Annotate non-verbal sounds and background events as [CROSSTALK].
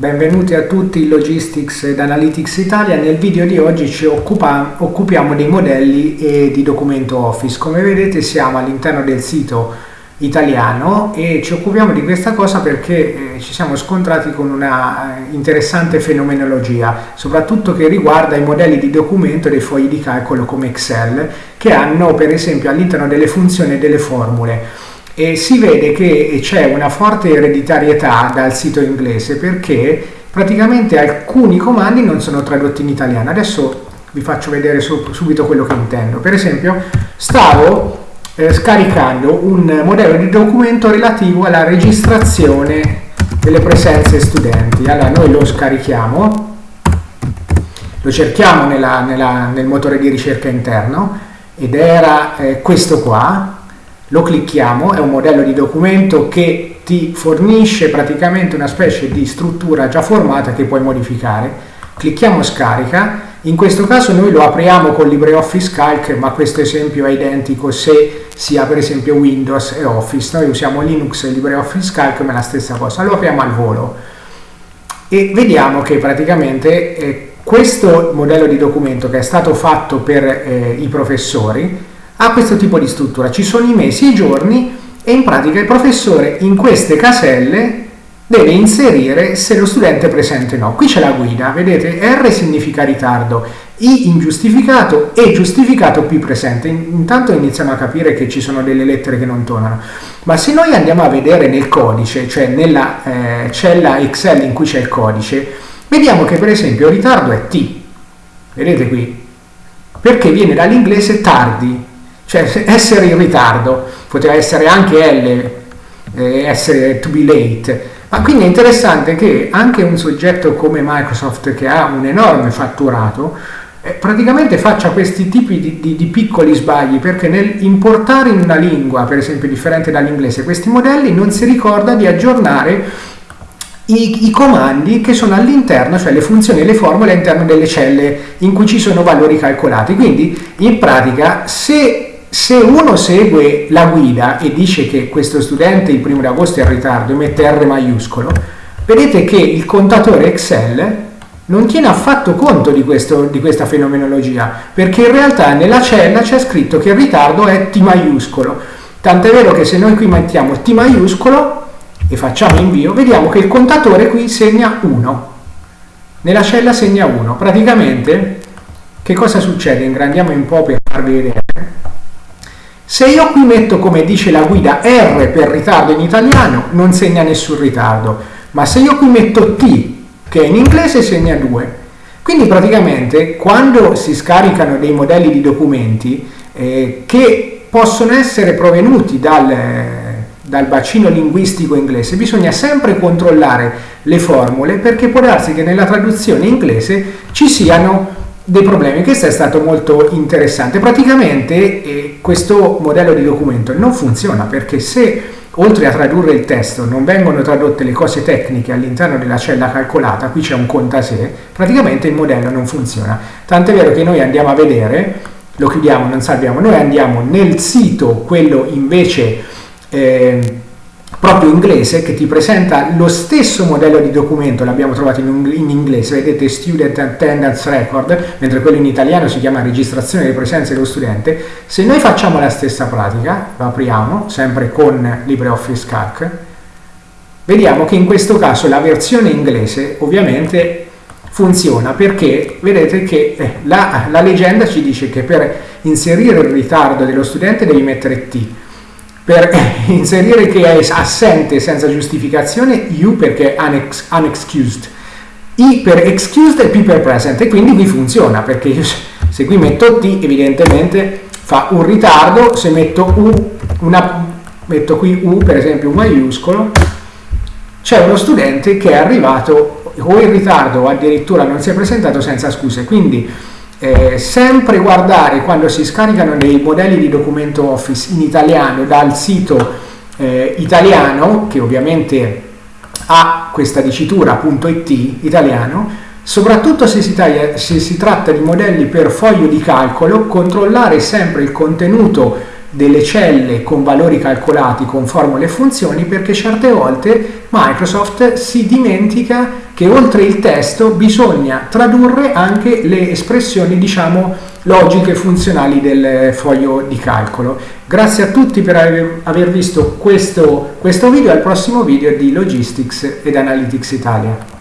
Benvenuti a tutti in Logistics ed Analytics Italia. Nel video di oggi ci occupa, occupiamo dei modelli e di documento Office. Come vedete siamo all'interno del sito italiano e ci occupiamo di questa cosa perché eh, ci siamo scontrati con una eh, interessante fenomenologia, soprattutto che riguarda i modelli di documento dei fogli di calcolo come Excel, che hanno per esempio all'interno delle funzioni delle formule e si vede che c'è una forte ereditarietà dal sito inglese perché praticamente alcuni comandi non sono tradotti in italiano. Adesso vi faccio vedere subito quello che intendo. Per esempio, stavo eh, scaricando un modello di documento relativo alla registrazione delle presenze studenti. Allora, noi lo scarichiamo, lo cerchiamo nella, nella, nel motore di ricerca interno ed era eh, questo qua, lo clicchiamo, è un modello di documento che ti fornisce praticamente una specie di struttura già formata che puoi modificare. Clicchiamo scarica, in questo caso noi lo apriamo con LibreOffice Calc, ma questo esempio è identico se si ha per esempio Windows e Office. Noi usiamo Linux e LibreOffice Calc, ma è la stessa cosa. Lo apriamo al volo e vediamo che praticamente eh, questo modello di documento che è stato fatto per eh, i professori ha questo tipo di struttura, ci sono i mesi e i giorni e in pratica il professore in queste caselle deve inserire se lo studente è presente o no. Qui c'è la guida, vedete R significa ritardo, I ingiustificato e giustificato P presente. Intanto iniziamo a capire che ci sono delle lettere che non tornano. Ma se noi andiamo a vedere nel codice, cioè nella eh, cella Excel in cui c'è il codice, vediamo che per esempio ritardo è T. Vedete qui? Perché viene dall'inglese tardi, cioè essere in ritardo, poteva essere anche L, eh, essere to be late, ma quindi è interessante che anche un soggetto come Microsoft che ha un enorme fatturato eh, praticamente faccia questi tipi di, di, di, piccoli sbagli perché nel importare in una lingua, per esempio differente dall'inglese, questi modelli non si ricorda di aggiornare i, i, comandi che sono all'interno, cioè le funzioni e le formule all'interno delle celle in cui ci sono valori calcolati. Quindi in pratica se se uno segue la guida e dice che questo studente il primo di agosto è in ritardo e mette R maiuscolo, vedete che il contatore Excel non tiene affatto conto di, questo, di questa fenomenologia, perché in realtà nella cella c'è scritto che il ritardo è T maiuscolo. Tant'è vero che se noi qui mettiamo T maiuscolo e facciamo invio, vediamo che il contatore qui segna 1. Nella cella segna 1. Praticamente, che cosa succede? Ingrandiamo un po' per farvi vedere. Se io qui metto come dice la guida R per ritardo in italiano non segna nessun ritardo, ma se io qui metto T che in inglese segna 2. Quindi praticamente quando si scaricano dei modelli di documenti eh, che possono essere provenuti dal, dal bacino linguistico inglese, bisogna sempre controllare le formule perché può darsi che nella traduzione inglese ci siano dei problemi. Questo è stato molto interessante. Praticamente eh, questo modello di documento non funziona perché se oltre a tradurre il testo non vengono tradotte le cose tecniche all'interno della cella calcolata, qui c'è un contasè, praticamente il modello non funziona. Tant'è vero che noi andiamo a vedere, lo chiudiamo, non salviamo, noi andiamo nel sito, quello invece... Eh, proprio inglese che ti presenta lo stesso modello di documento, l'abbiamo trovato in, in, inglese, vedete Student Attendance Record, mentre quello in italiano si chiama registrazione di presenza dello studente. Se noi facciamo la stessa pratica, lo apriamo, sempre con LibreOffice Calc, vediamo che in questo caso la versione inglese ovviamente funziona perché vedete che eh, la, la legenda ci dice che per inserire il ritardo dello studente devi mettere T, per [COUGHS] inserire che è assente senza giustificazione, U perché unex, unexcused, I per excused e P per present e quindi qui funziona perché io se qui metto T evidentemente fa un ritardo, se metto U, una, metto qui U per esempio maiuscolo, c'è uno studente che è arrivato o in ritardo o addirittura non si è presentato senza scuse, quindi eh, sempre guardare quando si scaricano dei modelli di documento Office in italiano dal sito eh, italiano, che ovviamente ha questa dicitura .it italiano, soprattutto se si, taglia, se si tratta di modelli per foglio di calcolo, controllare sempre il contenuto delle celle con valori calcolati con formule e funzioni perché certe volte Microsoft si dimentica che oltre il testo bisogna tradurre anche le espressioni diciamo logiche funzionali del foglio di calcolo. Grazie a tutti per aver visto questo, questo video, al prossimo video di Logistics ed Analytics Italia.